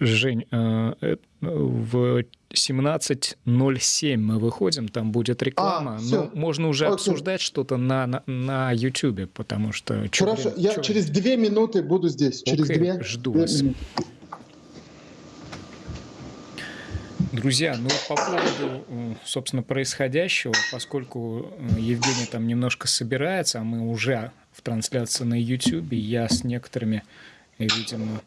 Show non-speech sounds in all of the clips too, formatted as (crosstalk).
Жень, э, э, в 17.07 мы выходим, там будет реклама. А, Но можно уже Окей. обсуждать что-то на, на, на YouTube, потому что... Хорошо, время, я через две минуты буду здесь. Через Окей, две, жду две вас. Минуты. Друзья, ну по поводу, собственно, происходящего, поскольку Евгений там немножко собирается, а мы уже в трансляции на YouTube, я с некоторыми, видимо,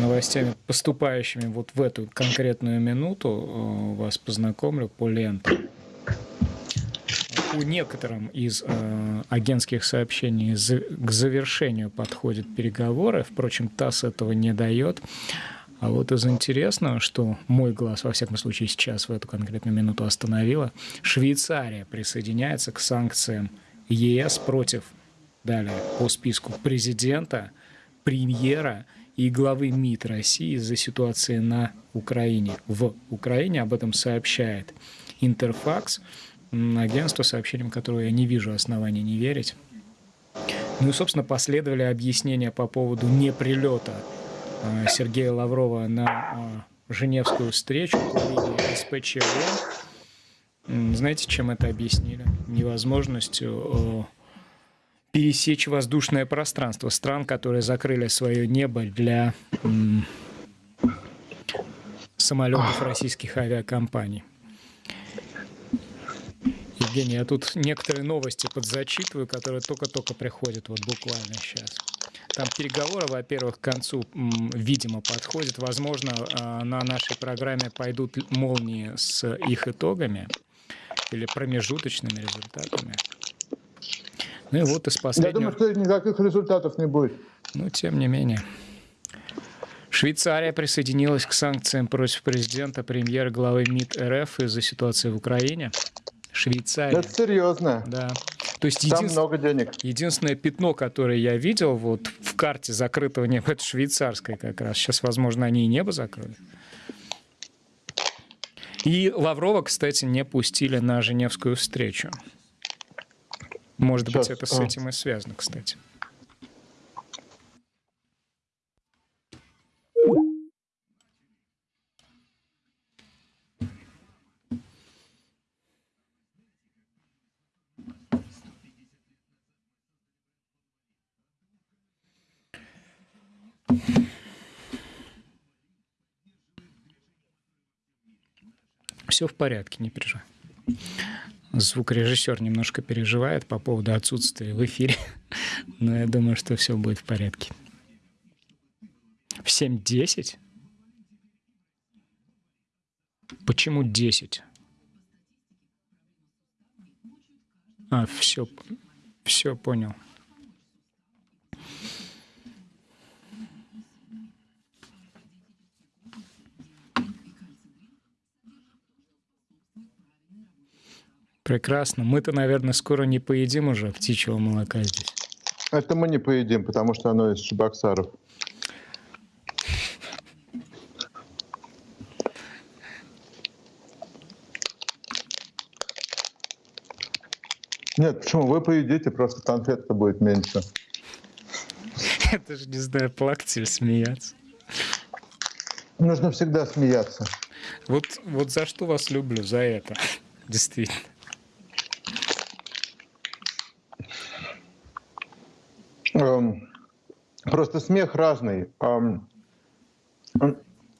новостями, поступающими вот в эту конкретную минуту, э, вас познакомлю по лентам. У некоторым из э, агентских сообщений к завершению подходят переговоры, впрочем, ТАСС этого не дает. А вот из интересного, что мой глаз, во всяком случае, сейчас в эту конкретную минуту остановила, Швейцария присоединяется к санкциям ЕС против, далее, по списку президента, премьера и главы МИД России из-за ситуации на Украине. В Украине об этом сообщает Интерфакс, агентство, сообщением которого я не вижу оснований не верить. Ну и, собственно, последовали объяснения по поводу неприлета а, Сергея Лаврова на а, Женевскую встречу по линии СПЧ Знаете, чем это объяснили? Невозможностью пересечь воздушное пространство стран, которые закрыли свое небо для самолетов российских авиакомпаний. Евгений, я тут некоторые новости подзачитываю, которые только-только приходят вот буквально сейчас. Там переговоры, во-первых, к концу, видимо, подходят. Возможно, а, на нашей программе пойдут молнии с их итогами или промежуточными результатами. Ну и вот из последнего... Я думаю, что никаких результатов не будет. Ну, тем не менее. Швейцария присоединилась к санкциям против президента, премьера, главы МИД РФ из-за ситуации в Украине. Швейцария. Это серьезно. Да. То есть Там много денег. Единственное пятно, которое я видел вот в карте закрытого неба, это швейцарское как раз. Сейчас, возможно, они и небо закрыли. И Лаврова, кстати, не пустили на Женевскую встречу. Может Сейчас. быть, это с этим и связано, кстати. Все в порядке, не переживай звукорежиссер немножко переживает по поводу отсутствия в эфире, (laughs) но я думаю, что все будет в порядке. В 7.10? Почему 10? А, все, все понял. Прекрасно. Мы-то, наверное, скоро не поедим уже птичьего молока здесь. Это мы не поедим, потому что оно из Чебоксаров. Нет, почему? Вы поедите, просто конфетка будет меньше. Это же, не знаю, плакать или смеяться. Нужно всегда смеяться. Вот, вот за что вас люблю, за это. (laughs) Действительно. Просто смех разный.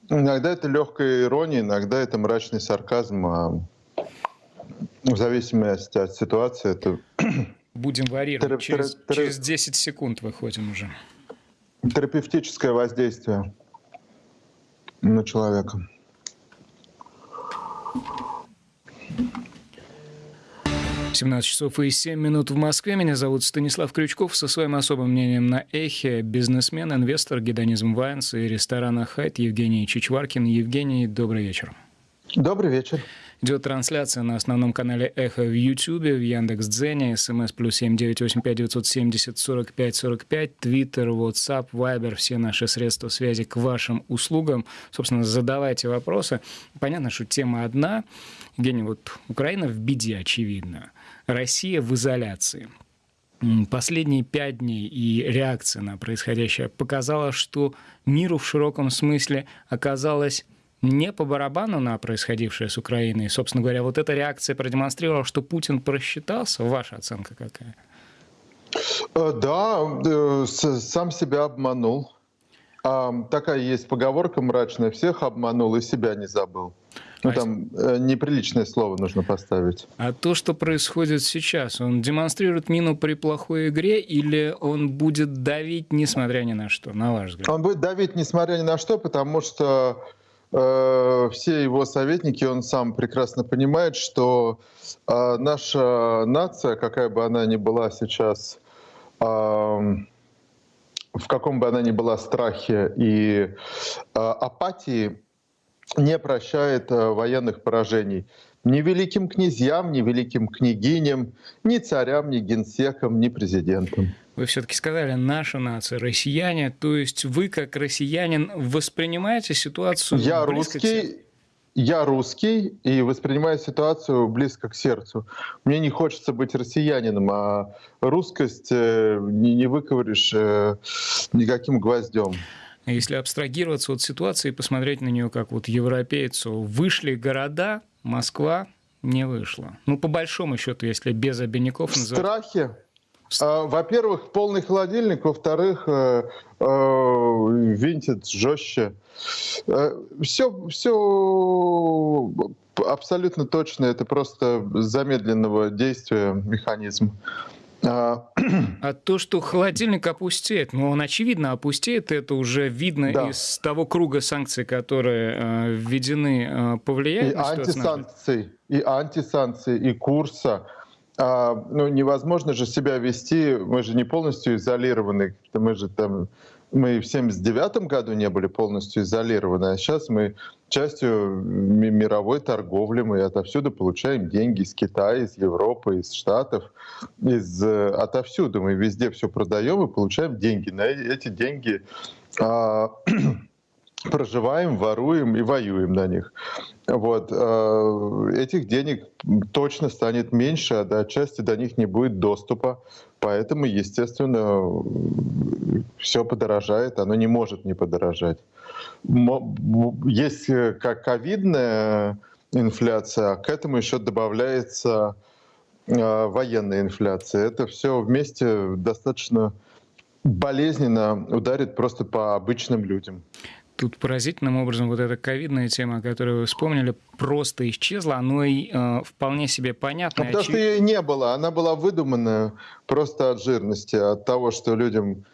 Иногда это легкая ирония, иногда это мрачный сарказм. А в зависимости от ситуации это... (clears throat) Будем варьировать. Через, терап... через 10 секунд выходим уже. Терапевтическое воздействие на человека. 17 часов и 7 минут в Москве. Меня зовут Станислав Крючков. Со своим особым мнением на эхе бизнесмен, инвестор, гедонизм Вайнс и ресторана Хайт Евгений Чичваркин. Евгений, добрый вечер. Добрый вечер. Идет трансляция на основном канале Эхо в Ютьюбе, в Яндекс.Дзене, смс плюс семь девять восемь пять девятьсот семьдесят сорок пять сорок пять, Твиттер, Ватсап, Вайбер, все наши средства связи к вашим услугам. Собственно, задавайте вопросы. Понятно, что тема одна. Евгений, вот Украина в беде, очевидно. Россия в изоляции. последние пять дней и реакция на происходящее показала, что миру в широком смысле оказалось не по барабану на происходившее с Украиной. Собственно говоря, вот эта реакция продемонстрировала, что Путин просчитался. Ваша оценка какая? Э, да, э, сам себя обманул. Такая есть поговорка мрачная. Всех обманул и себя не забыл. Ну, там э, неприличное слово нужно поставить. А то, что происходит сейчас, он демонстрирует мину при плохой игре или он будет давить, несмотря ни на что, на ваш взгляд? Он будет давить, несмотря ни на что, потому что э, все его советники, он сам прекрасно понимает, что э, наша нация, какая бы она ни была сейчас, э, в каком бы она ни была страхе и э, апатии, не прощает э, военных поражений ни великим князьям, ни великим княгиням, ни царям, ни генсекам, ни президентам. Вы все-таки сказали «наша нация», «россияне». То есть вы, как россиянин, воспринимаете ситуацию Я русский, я русский и воспринимаю ситуацию близко к сердцу. Мне не хочется быть россиянином, а русскость э, не, не выковыришь э, никаким гвоздем. Если абстрагироваться от ситуации и посмотреть на нее как вот европейцу, вышли города, Москва не вышла. Ну, по большому счету, если без обиняков... В называть... страхе. А, во-первых, полный холодильник, во-вторых, э, э, винтит жестче. Все, э, все абсолютно точно, это просто замедленного действия механизм. А, (clears throat) а то, что холодильник опустеет, ну, он очевидно опустеет, это уже видно да. из того круга санкций, которые э, введены, э, повлияет и на антисанкций, и антисанкции, и курса. А, ну, невозможно же себя вести, мы же не полностью изолированы, мы же там мы в 79 году не были полностью изолированы, а сейчас мы частью мировой торговли, мы отовсюду получаем деньги из Китая, из Европы, из Штатов, из, э, отовсюду. Мы везде все продаем и получаем деньги. На эти деньги а, (clears throat) проживаем, воруем и воюем на них. Вот. Э, этих денег точно станет меньше, а до части до них не будет доступа. Поэтому, естественно, все подорожает, оно не может не подорожать. Есть э, как ковидная инфляция, а к этому еще добавляется э, военная инфляция. Это все вместе достаточно болезненно ударит просто по обычным людям. Тут поразительным образом вот эта ковидная тема, которую вы вспомнили, просто исчезла. Оно и э, вполне себе понятно. А потому очевид... что ее не было. Она была выдуманная просто от жирности, от того, что людям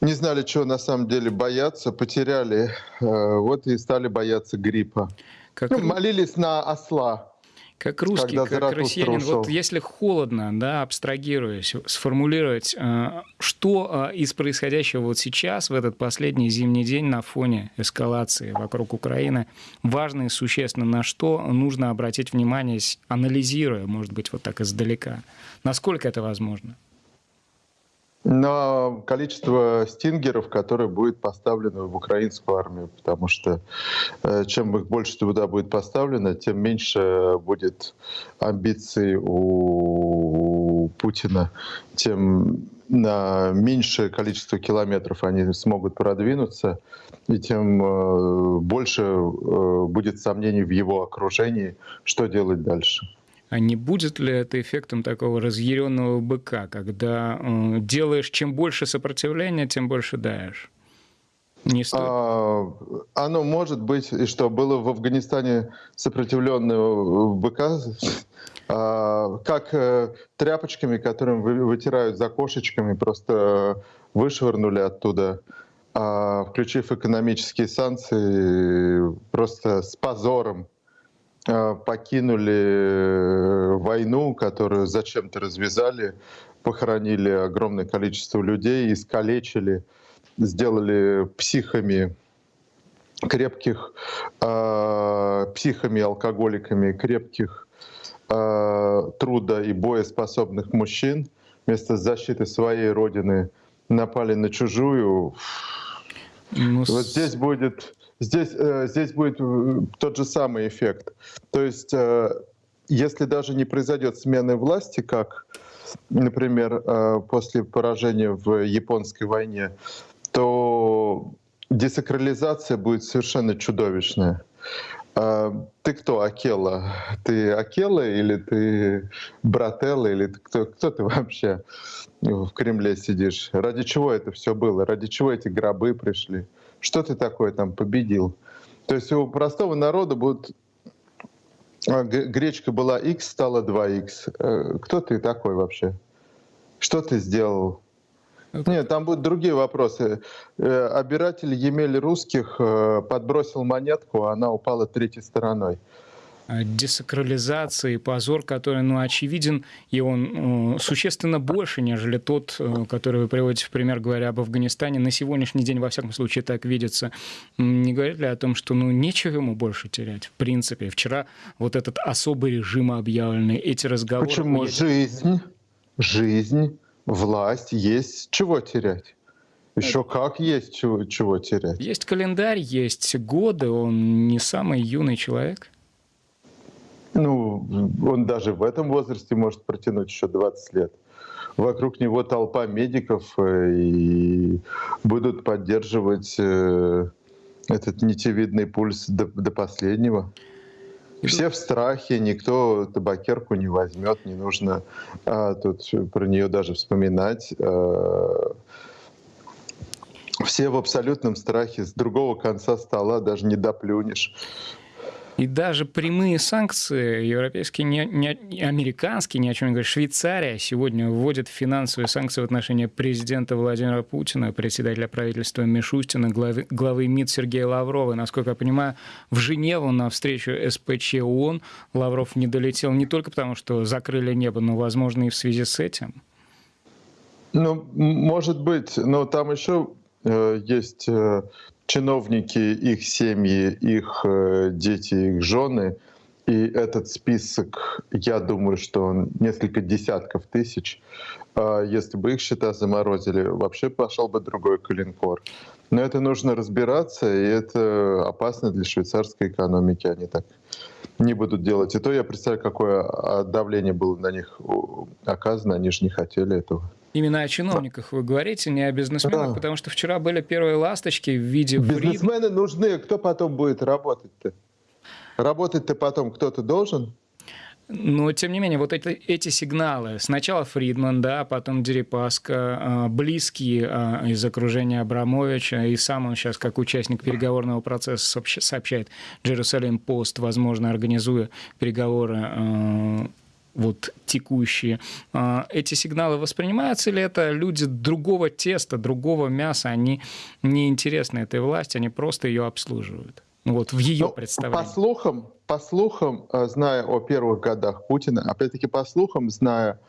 не знали, чего на самом деле бояться, потеряли, э, вот и стали бояться гриппа. Как... Ну, молились на осла. Как русский, Когда как россиянин, ушел. вот если холодно, да, абстрагируясь, сформулировать, э, что э, из происходящего вот сейчас, в этот последний зимний день на фоне эскалации вокруг Украины, важно и существенно, на что нужно обратить внимание, анализируя, может быть, вот так издалека. Насколько это возможно? На количество стингеров, которые будет поставлено в украинскую армию, потому что э, чем их больше туда будет поставлено, тем меньше будет амбиций у Путина, тем на меньшее количество километров они смогут продвинуться, и тем э, больше э, будет сомнений в его окружении, что делать дальше. А не будет ли это эффектом такого разъяренного быка, когда э, делаешь чем больше сопротивления, тем больше даешь? Не стоит? А, оно может быть, и что было в Афганистане сопротивленного быка, а, как а, тряпочками, которым вы, вытирают за кошечками, просто вышвырнули оттуда, а, включив экономические санкции, просто с позором Э, покинули э, войну, которую зачем-то развязали, похоронили огромное количество людей, искалечили, сделали психами крепких, э, психами, алкоголиками крепких э, труда и боеспособных мужчин. Вместо защиты своей родины напали на чужую. Ну, вот здесь будет Здесь, э, здесь будет э, тот же самый эффект. То есть, э, если даже не произойдет смены власти, как например, после поражения в японской войне, то десакрализация будет совершенно чудовищная. Ты кто, Акела? Ты Акела или ты Брателла, или ты кто, кто ты вообще в Кремле сидишь? Ради чего это все было? Ради чего эти гробы пришли? Что ты такое там победил? То есть у простого народа будут а, гречка была x, стала 2x. Э, кто ты такой вообще? Что ты сделал? Нет, там будут другие вопросы. Э, обиратель Емель русских э, подбросил монетку, а она упала третьей стороной а, десакрализация и позор, который, ну, очевиден, и он э, существенно больше, нежели тот, э, который вы приводите в пример, говоря об Афганистане. На сегодняшний день, во всяком случае, так видится. Не говорит ли о том, что, ну, нечего ему больше терять, в принципе? Вчера вот этот особый режим объявленный, эти разговоры... Почему? Жизнь, жизнь власть, есть чего терять. Еще как есть чего, чего терять. Есть календарь, есть годы, он не самый юный человек. Ну, он даже в этом возрасте может протянуть еще 20 лет. Вокруг него толпа медиков э, и будут поддерживать э, этот нитевидный пульс до, до последнего. Все в страхе, никто табакерку не возьмет, не нужно а, тут про нее даже вспоминать. А, все в абсолютном страхе, с другого конца стола даже не доплюнешь. И даже прямые санкции европейские, не, не, американские, ни о чем не говорят. Швейцария сегодня вводит финансовые санкции в отношении президента Владимира Путина, председателя правительства Мишустина, главы, главы МИД Сергея Лаврова. насколько я понимаю, в Женеву на встречу СПЧ ООН Лавров не долетел не только потому, что закрыли небо, но, возможно, и в связи с этим. Ну, может быть, но там еще э, есть э, чиновники, их семьи, их э, дети, их жены. И этот список, я думаю, что он несколько десятков тысяч. А если бы их счета заморозили, вообще пошел бы другой калинкор. Но это нужно разбираться, и это опасно для швейцарской экономики. Они так не будут делать. И то я представляю, какое а, давление было на них оказано. Они же не хотели этого. Именно о чиновниках вы говорите, не о бизнесменах, да. потому что вчера были первые ласточки в виде... Бизнесмены фрид... нужны, кто потом будет работать-то? Работать-то потом кто-то должен? Но, тем не менее, вот эти, эти сигналы, сначала Фридман, да, потом Дерипаска, а, близкие а, из окружения Абрамовича, и сам он сейчас, как участник переговорного процесса, сообщает Jerusalem Пост, возможно, организуя переговоры а, вот текущие, а, эти сигналы воспринимаются ли это люди другого теста, другого мяса, они не интересны этой власти, они просто ее обслуживают? Ну вот в ее ну, представлении. По слухам, по слухам, э, зная о первых годах Путина, опять-таки по слухам, зная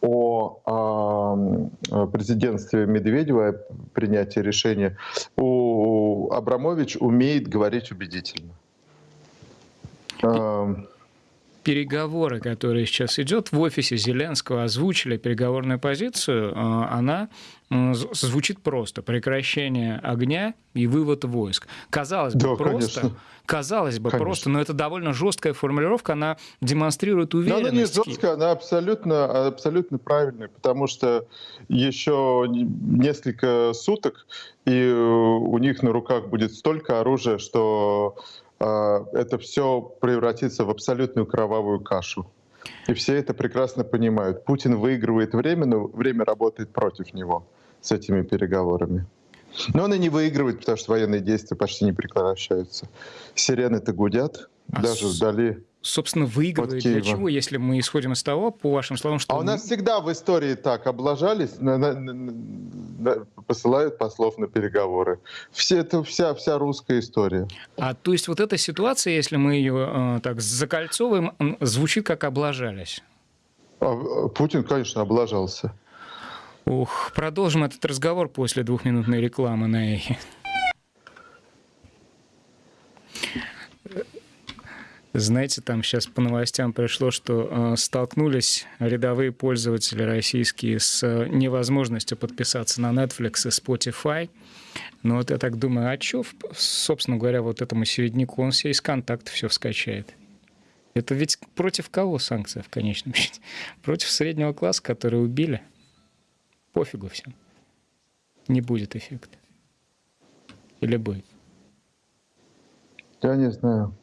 о э, президентстве Медведева, принятии решения, у Абрамович умеет говорить убедительно переговоры, которые сейчас идет в офисе Зеленского, озвучили переговорную позицию, а, она звучит просто. Прекращение огня и вывод войск. Казалось бы, да, просто. Конечно. Казалось бы, конечно. просто, но это довольно жесткая формулировка, она демонстрирует уверенность. Но она не жесткая, она абсолютно, абсолютно правильная, потому что еще несколько суток, и у них на руках будет столько оружия, что это все превратится в абсолютную кровавую кашу. И все это прекрасно понимают. Путин выигрывает время, но время работает против него с этими переговорами. Но он и не выигрывает, потому что военные действия почти не прекращаются. Сирены-то гудят, а даже вдали собственно, выигрывает для чего, если мы исходим из того, по вашим словам, что... А у нас всегда в истории так облажались, на, на, на, посылают послов на переговоры. Все, это вся, вся русская история. А то есть вот эта ситуация, если мы ее э, так закольцовываем, звучит как облажались? А, Путин, конечно, облажался. Ух, продолжим этот разговор после двухминутной рекламы на эхе. Знаете, там сейчас по новостям пришло, что э, столкнулись рядовые пользователи российские с э, невозможностью подписаться на Netflix и Spotify. Но вот я так думаю, а что, собственно говоря, вот этому середняку, он все из контакта все скачает. Это ведь против кого санкция в конечном счете? (laughs) Против среднего класса, который убили? Пофигу всем. Не будет эффекта. Или будет? Я не знаю.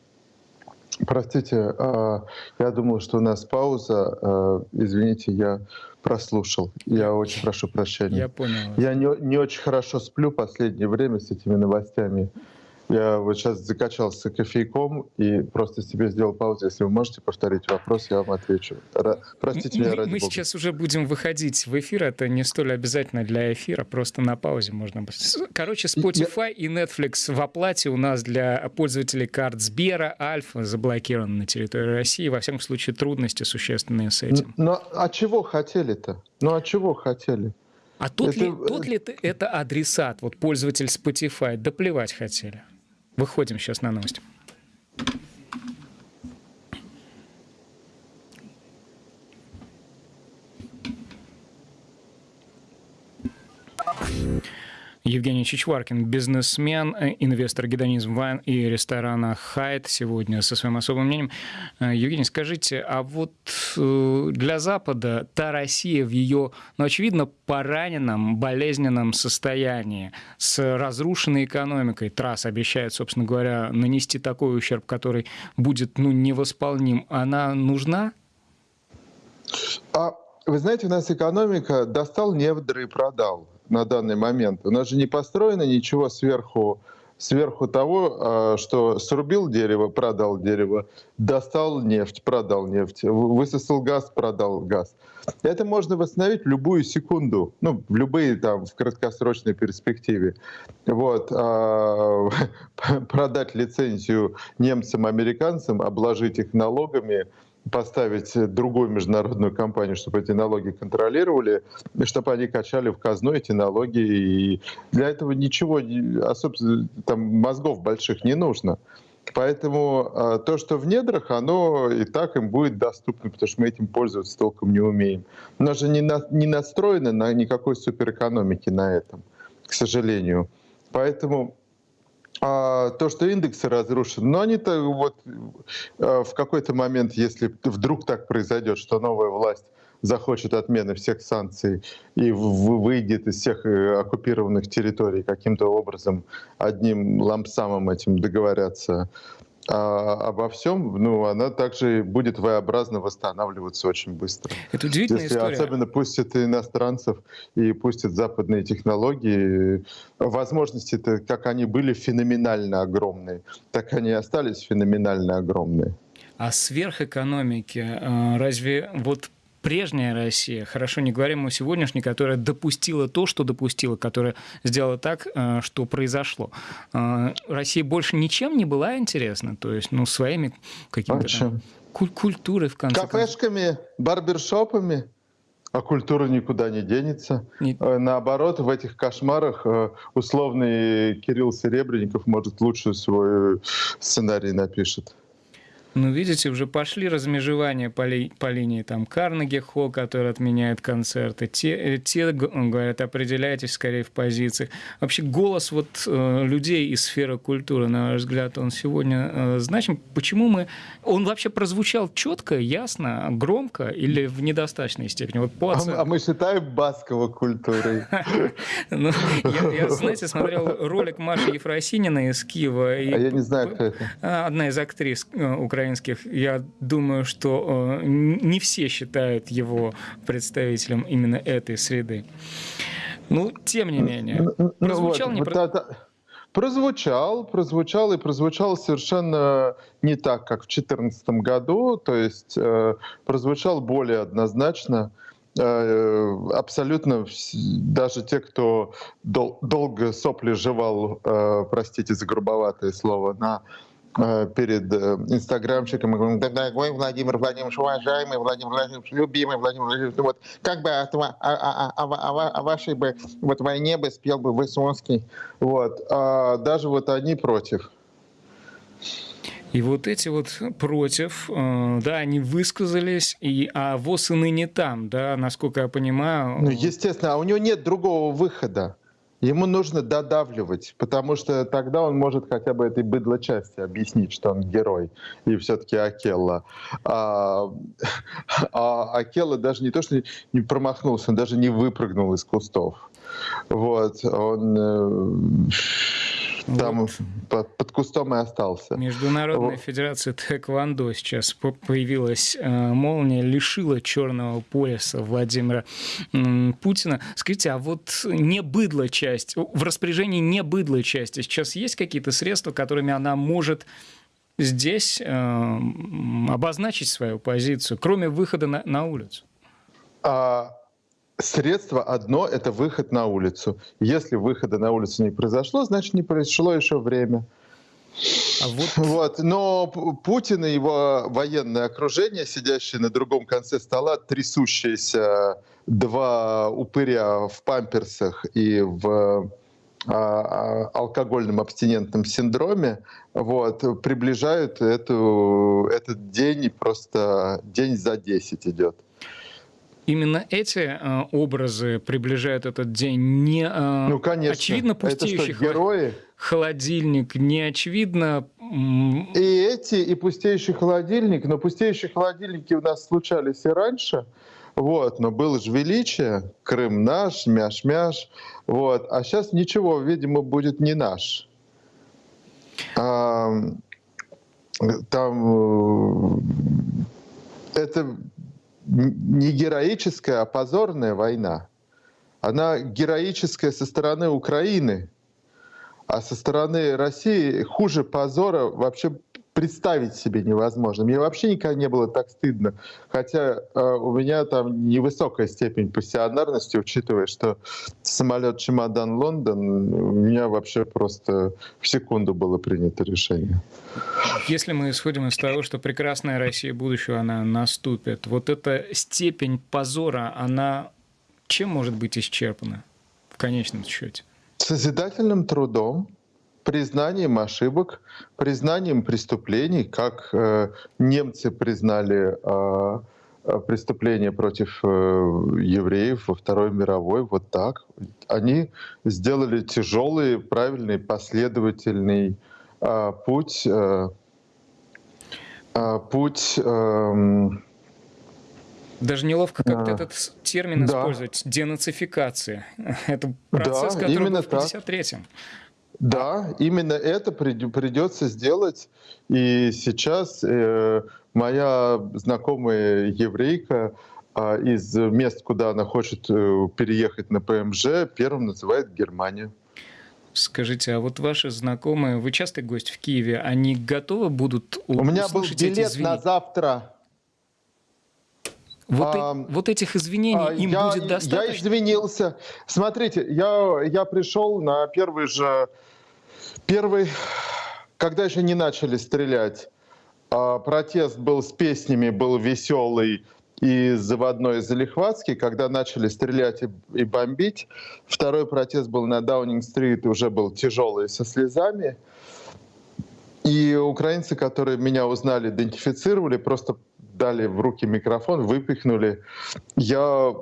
Простите, а, я думал, что у нас пауза. А, извините, я прослушал. Я очень прошу прощения. Я понял. Я не, не очень хорошо сплю последнее время с этими новостями. Я вот сейчас закачался кофейком и просто себе сделал паузу. Если вы можете повторить вопрос, я вам отвечу. Ра- Простите мы, меня, ради Мы бога. сейчас уже будем выходить в эфир. Это не столь обязательно для эфира. Просто на паузе можно Короче, Spotify и Netflix в оплате у нас для пользователей карт Сбера, Альфа заблокированы на территории России. Во всяком случае, трудности существенные с этим. Но а чего хотели-то? Ну а чего хотели? А тот, Это- ли, тот ли это адресат, вот пользователь Spotify, да плевать хотели. Выходим сейчас на новости. Евгений Чичваркин, бизнесмен, э, инвестор гедонизм Вайн и ресторана Хайт сегодня со своим особым мнением. Э, Евгений, скажите, а вот э, для Запада та Россия в ее, ну, очевидно, пораненном, болезненном состоянии, с разрушенной экономикой, трасс обещает, собственно говоря, нанести такой ущерб, который будет, ну, невосполним, она нужна? А вы знаете, у нас экономика достал невдры и продал на данный момент. У нас же не построено ничего сверху, сверху того, а, что срубил дерево, продал дерево, достал нефть, продал нефть, вы- высосал газ, продал газ. Это можно восстановить в любую секунду, ну, в любые там, в краткосрочной перспективе. Вот. а, (laughs) Продать лицензию немцам, американцам, обложить их налогами, поставить другую международную компанию, чтобы эти налоги контролировали, и чтобы они качали в казну эти налоги. И для этого ничего, не- особо там мозгов больших не нужно. Поэтому а, то, что в недрах, оно и так им будет доступно, потому что мы этим пользоваться толком не умеем. У же не, на- не настроено на никакой суперэкономики на этом, к сожалению. Поэтому а то, что индексы разрушены, но они-то вот э, в какой-то момент, если вдруг так произойдет, что новая власть захочет отмены всех санкций и выйдет из всех э, оккупированных территорий каким-то образом одним лампсамом этим договорятся а, обо всем, ну, она также будет V-образно восстанавливаться очень быстро. Это удивительная Если история. особенно пустят иностранцев и пустят западные технологии, возможности-то, как они были феноменально огромные, так они и остались феноменально огромные. А сверхэкономики, э, разве вот прежняя Россия, хорошо не говорим о сегодняшней, которая допустила то, что допустила, которая сделала так, э, что произошло. Э, Россия больше ничем не была интересна, то есть, ну, своими какими-то куль- культурой, в конце концов. Кафешками, барбершопами, а культура никуда не денется. Не- Э, Наоборот, в этих кошмарах условный Кирилл Серебренников, может, лучше свой сценарий напишет. Ну, видите, уже пошли размежевания по, ли- по линии там Карнеги Холл, который отменяет концерты. Те, э, те говорят, определяйтесь скорее в позициях. Вообще голос вот э, людей из сферы культуры, на ваш взгляд, он сегодня э, значим. Почему мы... Он вообще прозвучал четко, ясно, громко или в недостаточной степени? Вот по А, оцен- м- а мы считаем Баскова культурой. (laughs) Ну, я, знаете, смотрел ролик Маши Ефросинина из Киева. А я не знаю, кто это. а, Одна из актрис э, украинских. Я думаю, что э, не все считают его представителем именно этой среды. Ну, тем не менее. Ну, ну, Прозвучал вот, не Прозвучал, прозвучал и прозвучал совершенно не так, как в 2014 году, то есть э, прозвучал более однозначно. Э, абсолютно даже те, кто дол- долго сопли жевал, э, простите за грубоватое слово, на перед э, инстаграмщиком и говорим, «Да, дорогой Владимир Владимирович, уважаемый Владимир Владимирович, любимый Владимир Владимирович, вот как бы о- о- о- о- о вашей бы вот войне бы спел бы Высоцкий, вот, а даже вот они против. И вот эти вот против, э, да, они высказались, и, а ВОЗ и ныне там, да, насколько я понимаю. Ну, естественно, а у него нет другого выхода. Ему нужно додавливать, потому что тогда он может хотя бы этой быдло части объяснить, что он герой и все-таки Акелла. А, а Акелла даже не то, что не промахнулся, он даже не выпрыгнул из кустов. Вот, он э, там вот. под, под кустом и остался. Международная вот. федерация Тэквондо сейчас появилась. Э, молния лишила черного пояса Владимира Путина. Скажите, а вот не быдло часть, в распоряжении не быдло части сейчас есть какие-то средства, которыми она может здесь э, обозначить свою позицию, кроме выхода на, на улицу? А, Средство одно — это выход на улицу. Если выхода на улицу не произошло, значит, не произошло еще время. А вот... (laughs) Вот. Но Путин и его военное окружение, сидящие на другом конце стола, трясущиеся два упыря в памперсах и в а, а, алкогольном абстинентном синдроме, вот, приближают эту, этот день, просто день за 10 идет именно эти э, образы приближают этот день. Не э, ну, конечно. очевидно пустеющий что, герои? холодильник, не очевидно... И эти, и пустеющий холодильник, но пустеющие холодильники у нас случались и раньше, вот, но было же величие, Крым наш, мяш-мяш, вот, а сейчас ничего, видимо, будет не наш. А, там э, это не героическая, а позорная война. Она героическая со стороны Украины, а со стороны России хуже позора вообще представить себе невозможно. Мне вообще никогда не было так стыдно. Хотя э, у меня там невысокая степень пассионарности, учитывая, что самолет чемодан Лондон, у меня вообще просто в секунду было принято решение. Если мы исходим из того, что прекрасная Россия будущего, она наступит, вот эта степень позора, она чем может быть исчерпана в конечном счете? Созидательным трудом, признанием ошибок, признанием преступлений, как э, немцы признали э, преступления против э, евреев во Второй мировой, вот так. Они сделали тяжелый, правильный, последовательный э, путь, э, путь э, даже неловко как-то а, этот термин да. использовать. Денацификация. (laughs) Это процесс, да, который был в 53-м. Да, именно это придется сделать. И сейчас э, моя знакомая еврейка э, из мест, куда она хочет э, переехать на ПМЖ, первым называет Германию. Скажите, а вот ваши знакомые, вы частый гость в Киеве, они готовы будут У меня был билет на завтра. Вот, а, и, вот этих извинений а, им я, будет достаточно? Я извинился. Смотрите, я, я пришел на первый же Первый, когда еще не начали стрелять, а, протест был с песнями, был веселый и заводной Залихватский, когда начали стрелять и, бомбить. Второй протест был на Даунинг-стрит, уже был тяжелый, со слезами. И украинцы, которые меня узнали, идентифицировали, просто дали в руки микрофон, выпихнули. Я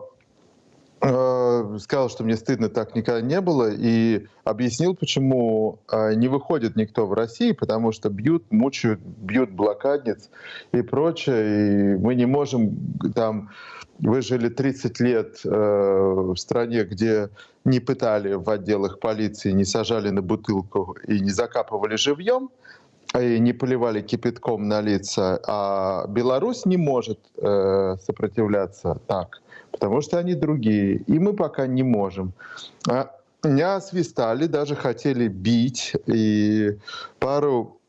Э, сказал, что мне стыдно, так никогда не было, и объяснил, почему э, не выходит никто в России, потому что бьют, мучают, бьют блокадниц и прочее, и мы не можем там... Вы жили 30 лет э, в стране, где не пытали в отделах полиции, не сажали на бутылку и не закапывали живьем, и не поливали кипятком на лица, а Беларусь не может э, сопротивляться так потому что они другие, и мы пока не можем. А меня свистали, даже хотели бить, и пару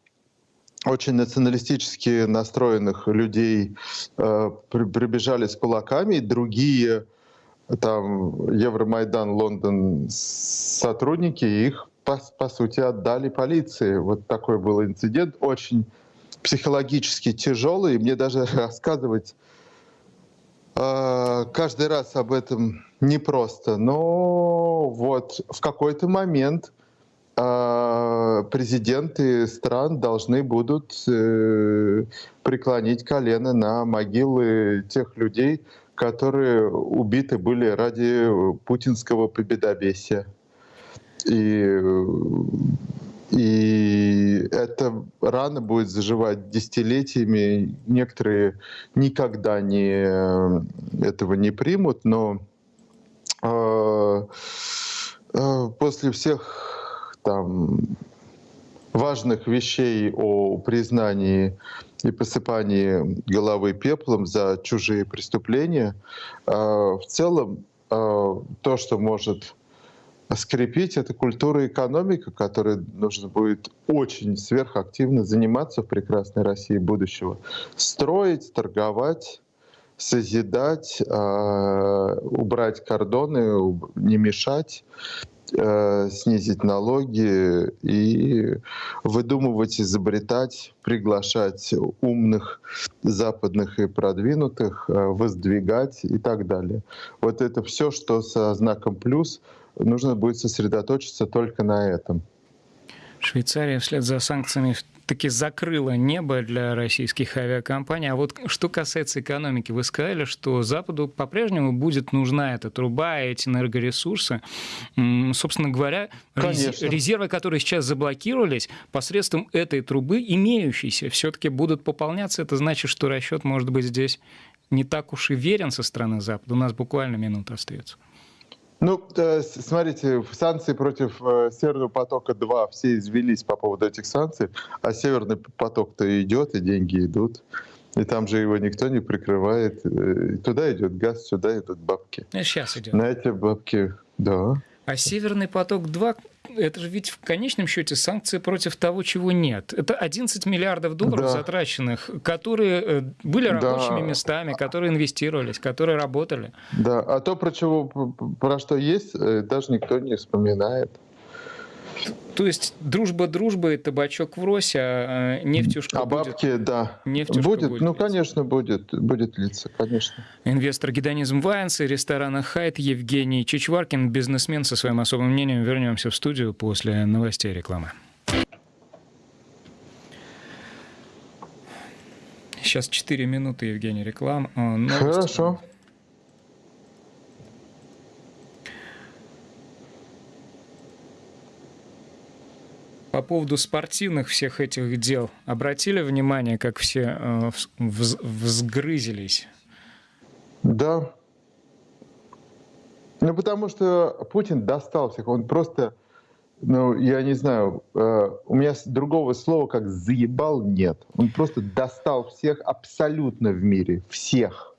очень националистически настроенных людей э, прибежали с кулаками, и другие там Евромайдан, Лондон сотрудники их по, по сути отдали полиции. Вот такой был инцидент, очень психологически тяжелый. Мне даже (laughs) рассказывать а, каждый раз об этом непросто, но вот в какой-то момент а, президенты стран должны будут э, преклонить колено на могилы тех людей, которые убиты были ради путинского победобесия. И, и эта рана будет заживать десятилетиями. Некоторые никогда не, этого не примут, но э, э, после всех там важных вещей о признании и посыпании головы пеплом за чужие преступления, э, в целом то, что может скрепить, это культура и экономика, которой нужно будет очень сверхактивно заниматься в прекрасной России будущего. Строить, торговать, созидать, э, убрать кордоны, не мешать, э, снизить налоги и выдумывать, изобретать, приглашать умных западных и продвинутых, э, воздвигать и так далее. Вот это все, что со знаком плюс, нужно будет сосредоточиться только на этом. Швейцария вслед за санкциями таки закрыла небо для российских авиакомпаний. А вот что касается экономики, вы сказали, что Западу по-прежнему будет нужна эта труба, эти энергоресурсы. Собственно говоря, Конечно. резервы, которые сейчас заблокировались, посредством этой трубы, имеющиеся, все-таки будут пополняться. Это значит, что расчет может быть здесь не так уж и верен со стороны Запада. У нас буквально минута остается. Ну, э, смотрите, санкции против э, Северного потока-2 все извелись по поводу этих санкций, а Северный поток-то идет, и деньги идут. И там же его никто не прикрывает. Э, туда идет газ, сюда идут бабки. Сейчас идет. На эти бабки, да. А Северный поток-2 это же ведь в конечном счете санкции против того, чего нет. Это 11 миллиардов долларов да. затраченных, которые э, были рабочими да. местами, которые инвестировались, которые работали. Да, а то, про, чего, про что есть, э, даже никто не вспоминает. То есть дружба дружба и табачок в росе, а, а нефтюшка а бабки, будет, да. Нефтюшка будет, будет ну, литься. конечно, будет, будет литься, конечно. Инвестор Гедонизм Вайнс и ресторана Хайт Евгений Чичваркин, бизнесмен со своим особым мнением. Вернемся в студию после новостей и рекламы. Сейчас 4 минуты, Евгений, реклам. А, Хорошо. По поводу спортивных всех этих дел обратили внимание, как все э, взгрызились? Да. Ну, потому что Путин достал всех. Он просто, ну, я не знаю, э, у меня другого слова, как «заебал» нет. Он просто достал всех абсолютно в мире. Всех.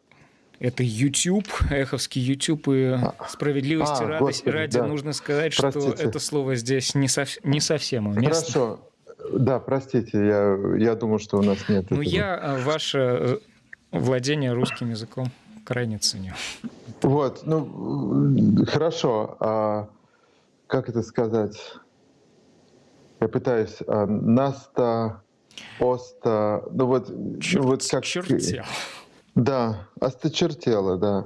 Это YouTube, эховский YouTube и а, справедливости а, радость, господи, ради да. нужно сказать, простите. что это слово здесь не, сов, не совсем уместно. Хорошо. Да, простите, я, я думаю, что у нас нет. Ну, этого. я а, ваше э, владение русским языком крайне ценю. Вот, ну, хорошо. А как это сказать? Я пытаюсь. А, наста, оста, ну вот, Черт, ну вот как... Чертел. Да, осточертело, да.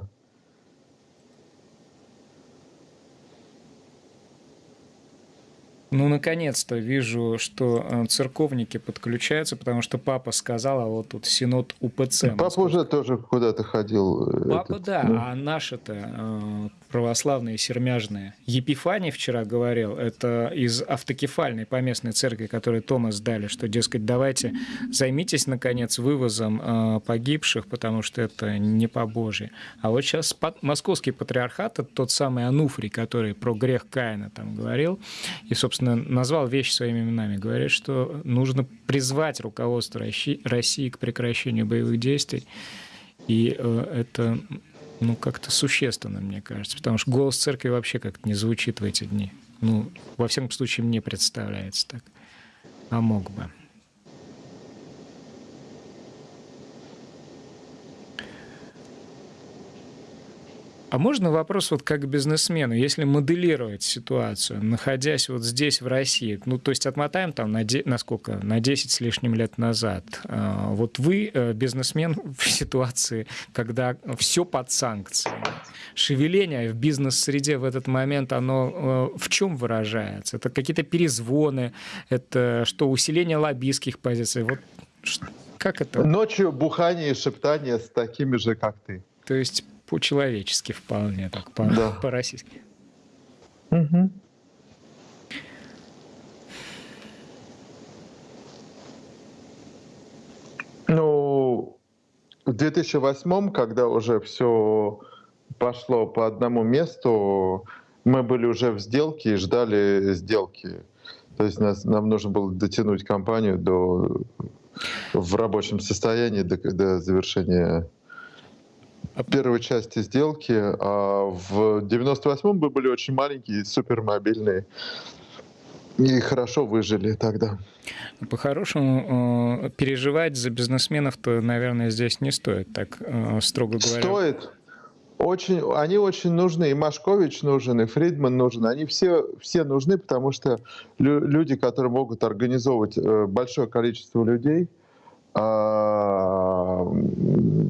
Ну, наконец-то вижу, что э, церковники подключаются, потому что папа сказал, а вот тут синод УПЦ. Папа уже тоже куда-то ходил. Э, папа, этот, да, ну... а наши-то э, православные, сермяжные. Епифаний вчера говорил, это из автокефальной поместной церкви, которую Томас дали, что, дескать, давайте займитесь, наконец, вывозом погибших, потому что это не по Божьей. А вот сейчас московский патриархат, это тот самый Ануфрий, который про грех Каина там говорил, и, собственно, назвал вещи своими именами. Говорит, что нужно призвать руководство России к прекращению боевых действий. И э, это ну, как-то существенно, мне кажется. Потому что голос церкви вообще как-то не звучит в эти дни. Ну, во всяком случае, мне представляется так. А мог бы. А можно вопрос вот как бизнесмену, если моделировать ситуацию, находясь вот здесь, в России, ну, то есть отмотаем там на, де, на сколько? На 10 с лишним лет назад. А, вот вы э, бизнесмен (laughs) в ситуации, когда все под санкциями. Шевеление в бизнес-среде в этот момент, оно э, в чем выражается? Это какие-то перезвоны, это что, усиление лоббистских позиций? Вот как это? Ночью бухание и шептание с такими же, как ты. То есть по-человечески вполне, так по- да. (laughs) по-российски. Угу. Ну, в 2008, когда уже все пошло по одному месту, мы были уже в сделке и ждали сделки. То есть нас, нам нужно было дотянуть компанию до, в рабочем состоянии до, до завершения первой части сделки. А в 98-м мы были очень маленькие, супермобильные. И хорошо выжили тогда. По-хорошему, э, переживать за бизнесменов-то, наверное, здесь не стоит, так э, строго говоря. Стоит. Очень, они очень нужны. И Машкович нужен, и Фридман нужен. Они все, все нужны, потому что люди, которые могут организовывать э, большое количество людей, а,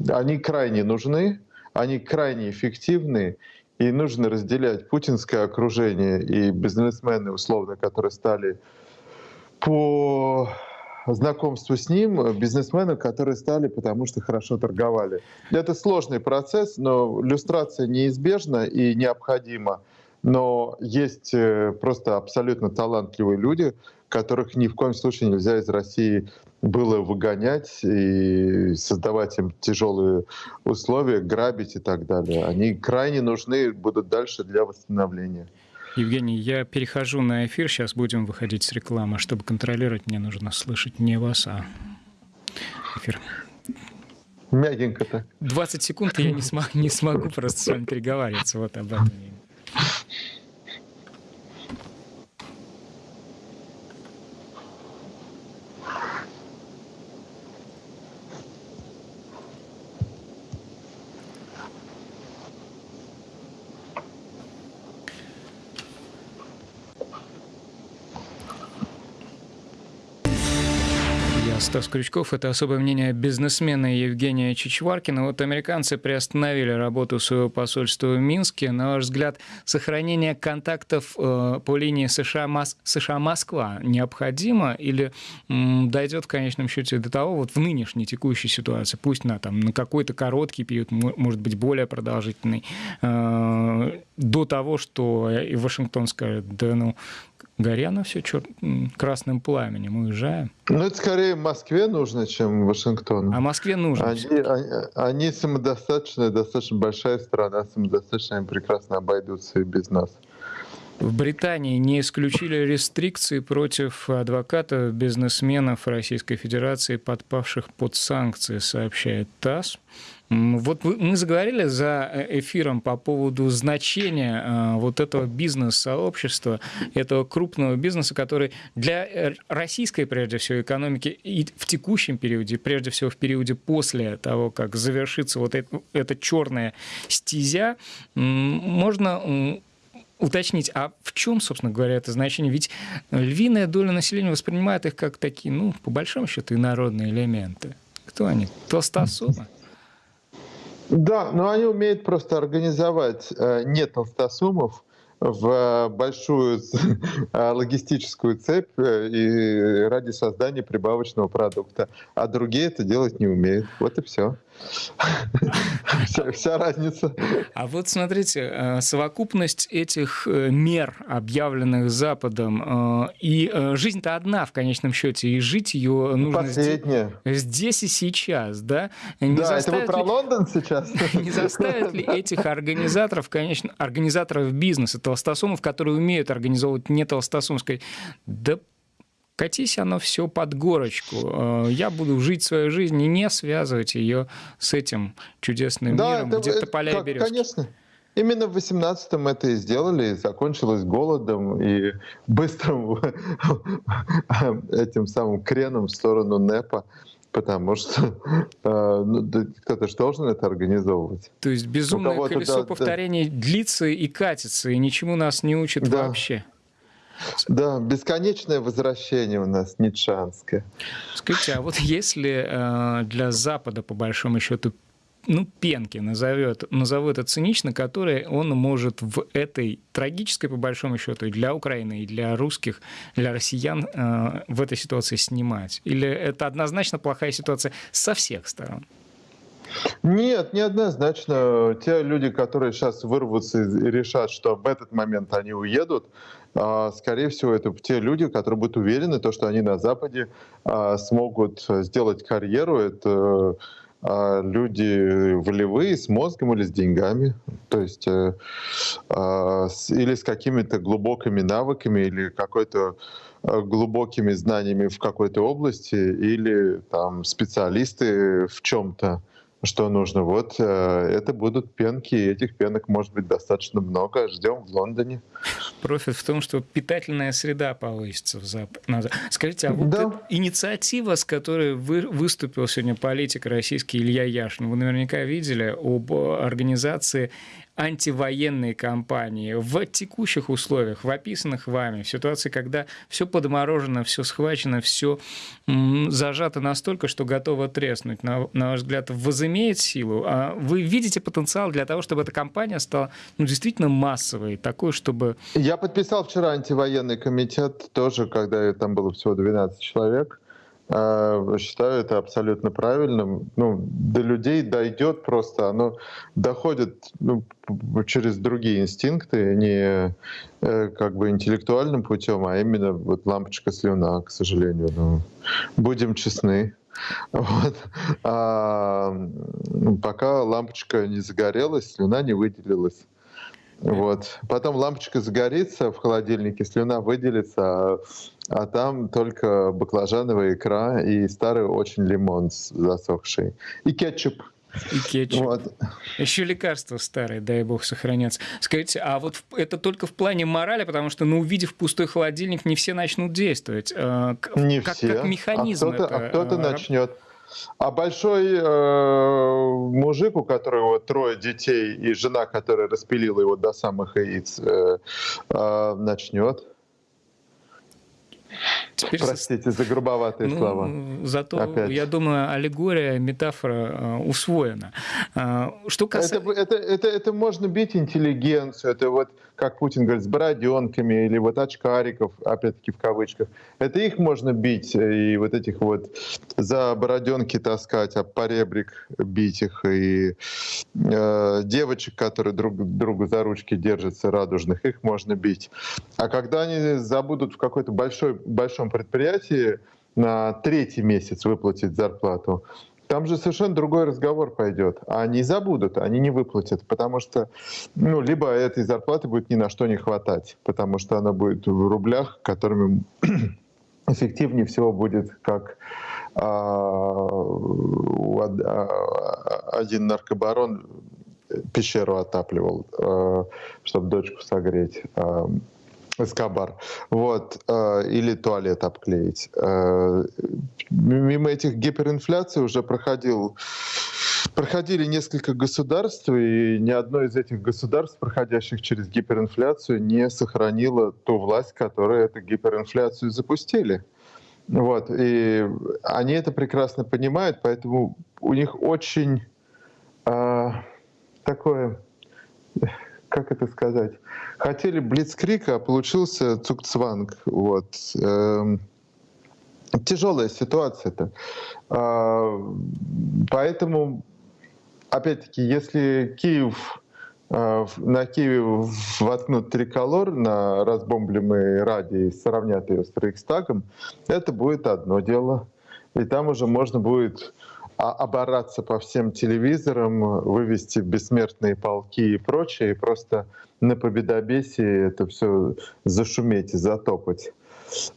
они крайне нужны, они крайне эффективны, и нужно разделять путинское окружение и бизнесмены, условно, которые стали по знакомству с ним, бизнесмены, которые стали, потому что хорошо торговали. Это сложный процесс, но иллюстрация неизбежна и необходима. Но есть э, просто абсолютно талантливые люди, которых ни в коем случае нельзя из России было выгонять и создавать им тяжелые условия, грабить и так далее. Они крайне нужны будут дальше для восстановления. Евгений, я перехожу на эфир, сейчас будем выходить с рекламы. Чтобы контролировать, мне нужно слышать не вас, а эфир. Мягенько так. 20 секунд, и я не, смог, не смогу просто с вами переговариваться. Вот об этом. Стас Крючков. Это особое мнение бизнесмена Евгения Чичваркина. Вот американцы приостановили работу своего посольства в Минске. На ваш взгляд, сохранение контактов э, по линии США-Москва необходимо или дойдет в конечном счете до того, вот в нынешней текущей ситуации, пусть на, там, на какой-то короткий период, может быть, более продолжительный, э, до того, что и Вашингтон скажет, да ну, горя на все чер... красным пламенем, уезжаем. Ну, это скорее Москве нужно, чем Вашингтону. А Москве нужно. Они, они, они самодостаточная, достаточно большая страна, самодостаточно, они прекрасно обойдутся и без нас. В Британии не исключили рестрикции против адвокатов, бизнесменов Российской Федерации, подпавших под санкции, сообщает ТАСС. Вот мы заговорили за э, эфиром по поводу значения э, вот этого бизнес-сообщества, этого крупного бизнеса, который для э, российской, прежде всего, экономики и в текущем периоде, прежде всего в периоде после того, как завершится вот эта черная стезя, можно уточнить, а в чем, собственно говоря, это значение? Ведь львиная доля населения воспринимает их как такие, ну, по большому счету, инородные элементы. Кто они? Толстосумы? Да, но они умеют просто организовать э, не толстосумов в большую (laughs) э, логистическую цепь э, и ради создания прибавочного продукта. А другие это делать не умеют. Вот и все. Вся, вся разница. А вот смотрите, э, совокупность этих э, мер, объявленных Западом, э, и жизнь-то одна в конечном счете, и жить ее нужно Последняя. здесь и сейчас, да? Не да, это вы про ли, Лондон сейчас? (laughs) Не заставят ли этих организаторов, конечно, организаторов бизнеса, толстосумов, которые умеют организовывать не толстосумской, да катись оно все под горочку. Э, я буду жить свою жизнь и не связывать ее с этим чудесным да, миром, это, где то поля как, и березки. Конечно. Именно в 18-м это и сделали, закончилось голодом и быстрым (laughs) этим самым креном в сторону НЭПа потому что э, ну, кто-то же должен это организовывать. То есть безумное колесо да, повторений да. длится и катится, и ничему нас не учит да. вообще. Да, бесконечное возвращение у нас ницшанское. Скажите, а вот если э, для Запада, по большому счету, ну, пенки назовет, назову это цинично, которые он может в этой трагической, по большому счету, и для Украины, и для русских, для россиян э, в этой ситуации снимать? Или это однозначно плохая ситуация со всех сторон? Нет, неоднозначно. Те люди, которые сейчас вырвутся и решат, что в этот момент они уедут, а, скорее всего, это те люди, которые будут уверены, то, что они на Западе а, смогут сделать карьеру. Это а люди волевые, с мозгом или с деньгами, то есть э, или с какими-то глубокими навыками, или какой-то э, глубокими знаниями в какой-то области, или там специалисты в чем-то что нужно. Вот э, это будут пенки, и этих пенок может быть достаточно много. Ждем в Лондоне. Профит в том, что питательная среда повысится в Зап... Скажите, а вот да. инициатива, с которой вы, выступил сегодня политик российский Илья Яшин, вы наверняка видели об организации антивоенные кампании в текущих условиях, в описанных вами, в ситуации, когда все подморожено, все схвачено, все зажато настолько, что готово треснуть, на, на ваш взгляд, возымеет силу? А вы видите потенциал для того, чтобы эта кампания стала ну, действительно массовой, такой, чтобы... Я подписал вчера антивоенный комитет тоже, когда там было всего 12 человек. А, считаю это абсолютно правильным. Ну, до людей дойдет просто, оно доходит ну, через другие инстинкты, не э, как бы интеллектуальным путем, а именно вот лампочка слюна, к сожалению. Ну, будем честны. Вот. А, пока лампочка не загорелась, слюна не выделилась. Вот. Потом лампочка загорится в холодильнике, слюна выделится, а, а там только баклажановая икра и старый очень лимон засохший. И кетчуп. И кетчуп. Вот. Еще лекарства старые, дай бог, сохранятся. Скажите, а вот это только в плане морали, потому что, ну, увидев пустой холодильник, не все начнут действовать. А, не как, все. Как механизм а кто-то, это, а кто-то начнет. А большой э, мужик, у которого трое детей и жена, которая распилила его до самых яиц, э, э, начнет. Теперь Простите за грубоватые ну, слова. Зато, Опять. я думаю, аллегория, метафора э, усвоена. Э, что касается... это, это, это, это можно бить интеллигенцию, это вот, как Путин говорит, с бороденками или вот очкариков, опять-таки в кавычках. Это их можно бить и вот этих вот за бороденки таскать, а поребрик бить их, и э, девочек, которые друг другу за ручки держатся, радужных, их можно бить. А когда они забудут в какой-то большой, большом предприятии на третий месяц выплатить зарплату, там же совершенно другой разговор пойдет. А они забудут, они не выплатят, потому что ну, либо этой зарплаты будет ни на что не хватать, потому что она будет в рублях, которыми (clears throat) эффективнее всего будет, как а, а, один наркобарон пещеру отапливал, а, чтобы дочку согреть. Эскобар. Вот. Э, или туалет обклеить. Э, мимо этих гиперинфляций уже проходил проходили несколько государств, и ни одно из этих государств, проходящих через гиперинфляцию, не сохранило ту власть, которая эту гиперинфляцию запустили. Вот. И они это прекрасно понимают, поэтому у них очень э, такое как это сказать, хотели Блицкрик, а получился Цукцванг. Вот. Эм, тяжелая ситуация-то. А, поэтому, опять-таки, если Киев а, на Киеве воткнут триколор на разбомбленной ради и сравнят ее с Рейхстагом, это будет одно дело. И там уже можно будет обораться по всем телевизорам, вывести бессмертные полки и прочее, и просто на победобесии это все зашуметь и затопать.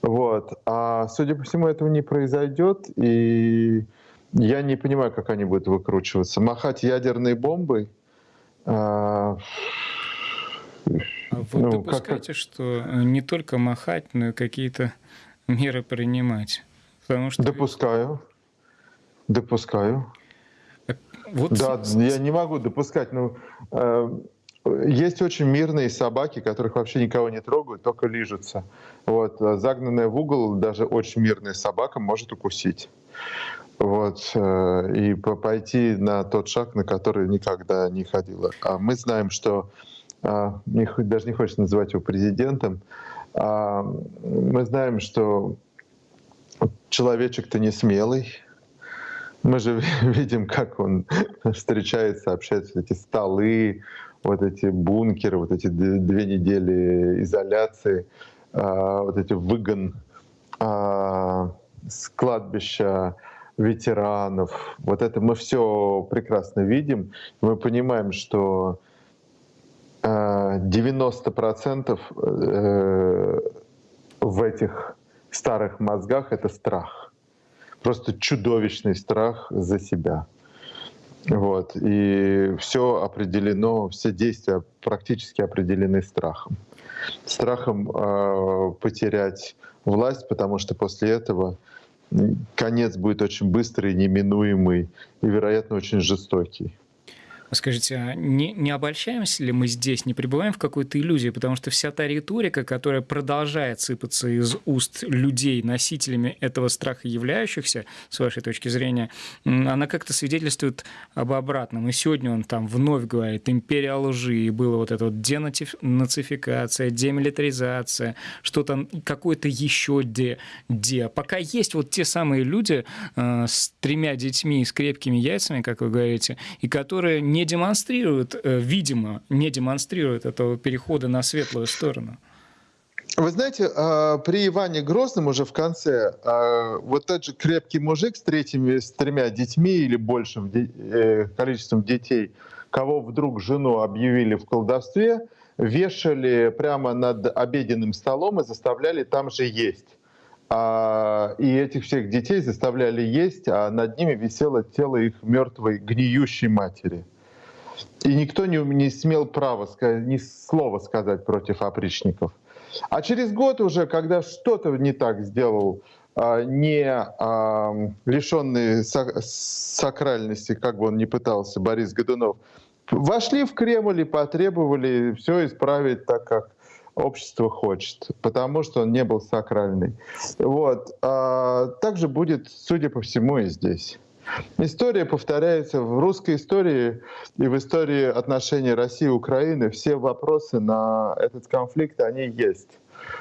Вот. А судя по всему, этого не произойдет, и я не понимаю, как они будут выкручиваться. Махать ядерной бомбой. А... А вы ну, допускаете, как... что не только махать, но и какие-то меры принимать? Потому что Допускаю. Допускаю. Вот да, я не могу допускать. Но э, есть очень мирные собаки, которых вообще никого не трогают, только лижутся. Вот, а загнанная в угол даже очень мирная собака может укусить. Вот, э, и пойти на тот шаг, на который никогда не ходила. А мы знаем, что э, даже не хочется называть его президентом. А мы знаем, что человечек-то не смелый, мы же (laughs) видим, как он (laughs) встречается, общается, эти столы, вот эти бункеры, вот эти две недели изоляции, а, вот эти выгон а, с кладбища ветеранов. Вот это мы все прекрасно видим. Мы понимаем, что 90% э, в этих старых мозгах это страх. Просто чудовищный страх за себя. Вот. И все определено, все действия практически определены страхом. Страхом э, потерять власть, потому что после этого конец будет очень быстрый, неминуемый и, вероятно, очень жестокий. Скажите, а не, не обольщаемся ли мы здесь, не пребываем в какой-то иллюзии? Потому что вся та риторика, которая продолжает сыпаться из уст людей, носителями этого страха являющихся, с вашей точки зрения, она как-то свидетельствует об обратном. И сегодня он там вновь говорит «империя лжи», и было вот это вот денацификация, демилитаризация, что-то какое-то еще де, де. Пока есть вот те самые люди э, с тремя детьми, с крепкими яйцами, как вы говорите, и которые не не демонстрирует, э, видимо, не демонстрирует этого перехода на светлую сторону. Вы знаете, а, при Иване Грозном уже в конце а, вот тот же крепкий мужик с, третьими, с тремя детьми или большим э, количеством детей, кого вдруг жену объявили в колдовстве, вешали прямо над обеденным столом и заставляли там же есть. А, и этих всех детей заставляли есть, а над ними висело тело их мертвой гниющей матери. И никто не, не смел права ни слова сказать против опричников. А через год уже, когда что-то не так сделал, а, не а, лишенный сакральности, как бы он ни пытался, Борис Годунов, вошли в Кремль и потребовали все исправить так, как общество хочет, потому что он не был сакральный. Вот. А также будет, судя по всему, и здесь. История повторяется в русской истории и в истории отношений России и Украины. Все вопросы на этот конфликт, они есть.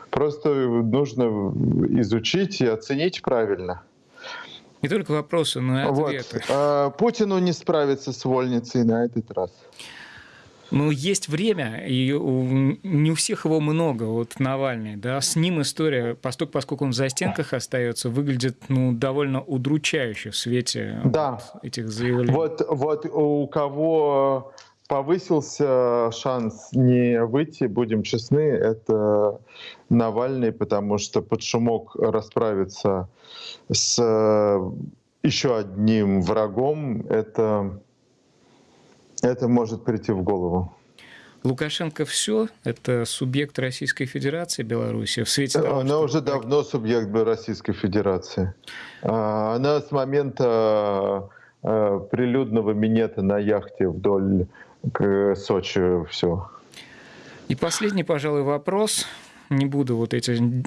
Просто нужно изучить и оценить правильно. Не только вопросы, но и ответы. Вот. А, Путину не справиться с вольницей на этот раз. Ну, есть время, и не у всех его много, вот Навальный, да, с ним история, поскольку, поскольку он в застенках остается, выглядит, ну, довольно удручающе в свете да. вот этих заявлений. Вот, вот у кого повысился шанс не выйти, будем честны, это Навальный, потому что под шумок расправиться с еще одним врагом, это это может прийти в голову. Лукашенко все, это субъект Российской Федерации Беларуси в свете того, Она уже давно субъект Российской Федерации. А, она с момента а, прилюдного минета на яхте вдоль к Сочи все. И последний, пожалуй, вопрос. Не буду вот эти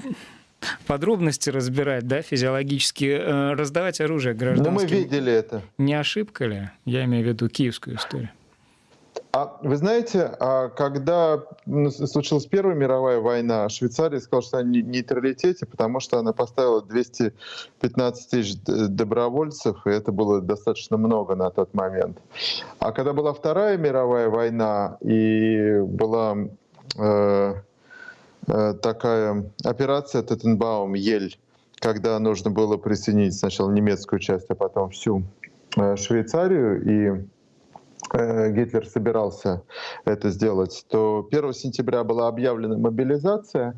подробности разбирать, да, физиологически, э, раздавать оружие гражданским. Но мы видели это. Не ошибка ли? Я имею в виду киевскую историю. А вы знаете, а когда случилась Первая мировая война, Швейцария сказала, что она в нейтралитете, потому что она поставила 215 тысяч добровольцев, и это было достаточно много на тот момент. А когда была Вторая мировая война, и была э, э, такая операция Теттенбаум, Ель, когда нужно было присоединить сначала немецкую часть, а потом всю э, Швейцарию, и Гитлер собирался это сделать, то 1 сентября была объявлена мобилизация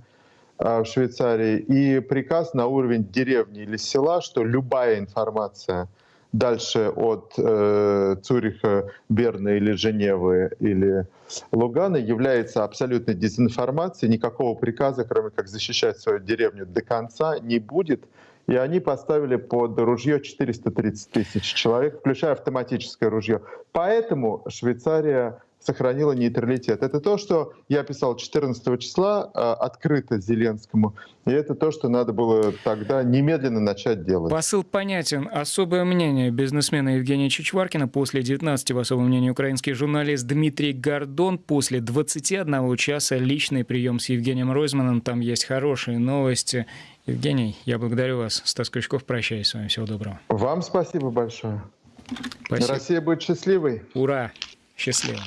э, в Швейцарии и приказ на уровень деревни или села, что любая информация дальше от э, Цюриха, Берна или Женевы или Лугана является абсолютной дезинформацией. Никакого приказа, кроме как защищать свою деревню до конца, не будет и они поставили под ружье 430 тысяч человек, включая автоматическое ружье. Поэтому Швейцария сохранила нейтралитет. Это то, что я писал 14 числа э, открыто Зеленскому. И это то, что надо было тогда немедленно начать делать. Посыл понятен. Особое мнение бизнесмена Евгения Чичваркина после 19 в особом мнении украинский журналист Дмитрий Гордон. После 21 часа личный прием с Евгением Ройзманом. Там есть хорошие новости. Евгений, я благодарю вас. Стас Крючков, прощаюсь с вами. Всего доброго. Вам спасибо большое. Спасибо. Россия будет счастливой. Ура! Счастливо.